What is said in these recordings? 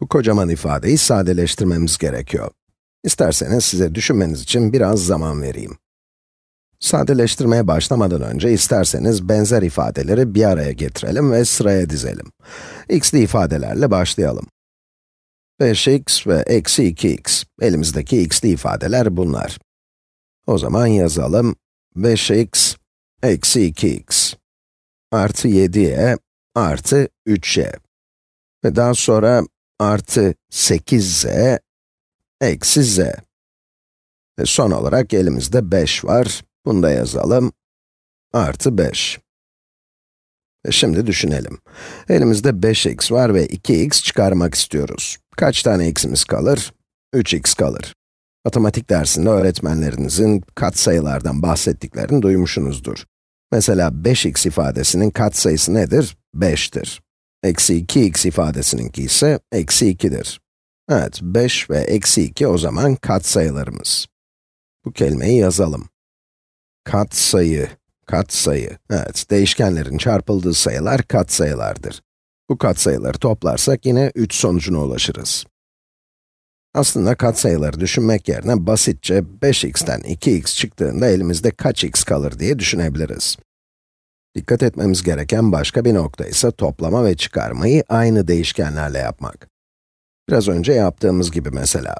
Bu kocaman ifadeyi sadeleştirmemiz gerekiyor. İsterseniz size düşünmeniz için biraz zaman vereyim. Sadeleştirmeye başlamadan önce isterseniz benzer ifadeleri bir araya getirelim ve sıraya dizelim. x'li ifadelerle başlayalım. 5x ve eksi 2x, elimizdeki x'li ifadeler bunlar. O zaman yazalım, 5x eksi 2x artı 7y artı 3y ve daha sonra artı 8z eksi z. Ve son olarak elimizde 5 var. Bunu da yazalım. Artı 5. Ve şimdi düşünelim. Elimizde 5x var ve 2x çıkarmak istiyoruz. Kaç tane x'imiz kalır? 3x kalır. Matematik dersinde öğretmenlerinizin katsayılardan bahsettiklerini duymuşsunuzdur. Mesela 5x ifadesinin katsayısı nedir? 5'tir. Eksi 2x ifadesininki ise eksi 2'dir. Evet, 5 ve eksi 2 o zaman katsayılarımız. Bu kelimeyi yazalım. Katsayı, katsayı. Evet, değişkenlerin çarpıldığı sayılar katsayılardır. Bu katsayıları toplarsak yine 3 sonucuna ulaşırız. Aslında katsayıları düşünmek yerine basitçe 5x'ten 2x çıktığında elimizde kaç x kalır diye düşünebiliriz. Dikkat etmemiz gereken başka bir nokta ise toplama ve çıkarmayı aynı değişkenlerle yapmak. Biraz önce yaptığımız gibi mesela.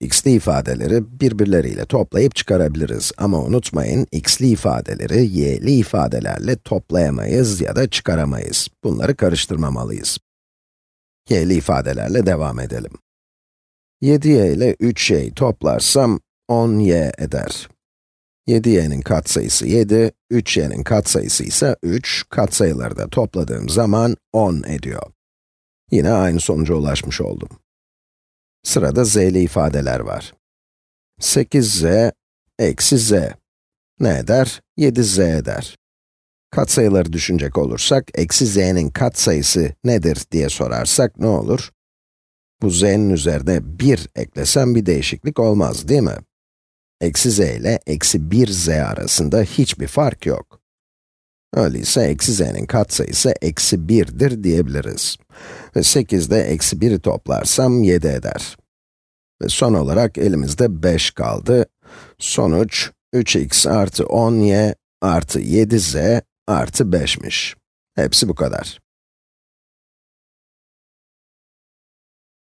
x'li ifadeleri birbirleriyle toplayıp çıkarabiliriz ama unutmayın, x'li ifadeleri y'li ifadelerle toplayamayız ya da çıkaramayız. Bunları karıştırmamalıyız. y'li ifadelerle devam edelim. 7y ile 3y'yi toplarsam 10y eder. 7y'nin katsayısı 7, 3y'nin katsayısı ise 3, katsayıları da topladığım zaman 10 ediyor. Yine aynı sonuca ulaşmış oldum. Sırada z'li ifadeler var. 8z eksi z. Ne eder? 7z eder. Katsayıları düşünecek olursak, eksi z'nin katsayısı nedir diye sorarsak ne olur? Bu z'nin üzerine 1 eklesem bir değişiklik olmaz, değil mi? Eksi z ile eksi 1z arasında hiçbir fark yok. Öyleyse eksi z'nin katsayısı eksi 1'dir diyebiliriz. Ve 8'de eksi 1'i toplarsam 7 eder. Ve son olarak elimizde 5 kaldı. Sonuç 3x artı 10y artı 7z artı 5'miş. Hepsi bu kadar.